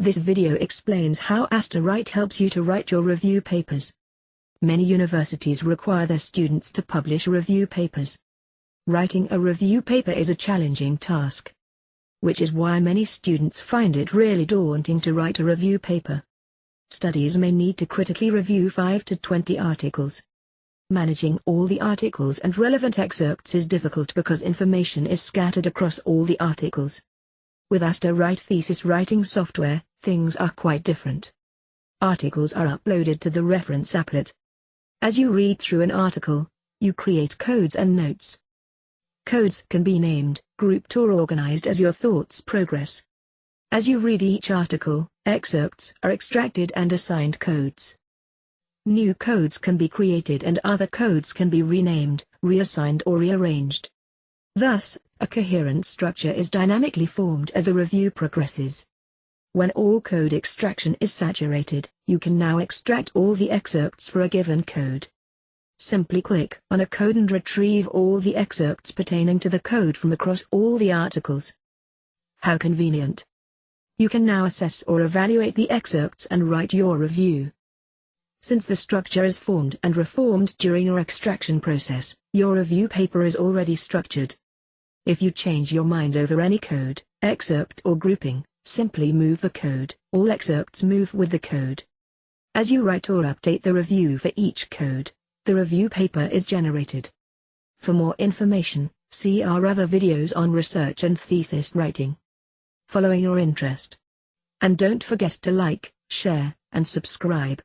This video explains how AstaWrite helps you to write your review papers. Many universities require their students to publish review papers. Writing a review paper is a challenging task. Which is why many students find it really daunting to write a review paper. Studies may need to critically review 5 to 20 articles. Managing all the articles and relevant excerpts is difficult because information is scattered across all the articles. With AstaWrite thesis writing software, things are quite different. Articles are uploaded to the reference applet. As you read through an article, you create codes and notes. Codes can be named, grouped or organized as your thoughts progress. As you read each article, excerpts are extracted and assigned codes. New codes can be created and other codes can be renamed, reassigned or rearranged. Thus, a coherent structure is dynamically formed as the review progresses. When all code extraction is saturated, you can now extract all the excerpts for a given code. Simply click on a code and retrieve all the excerpts pertaining to the code from across all the articles. How convenient. You can now assess or evaluate the excerpts and write your review. Since the structure is formed and reformed during your extraction process, your review paper is already structured. If you change your mind over any code, excerpt or grouping, simply move the code, all excerpts move with the code. As you write or update the review for each code, the review paper is generated. For more information, see our other videos on research and thesis writing. Following your interest. And don't forget to like, share, and subscribe.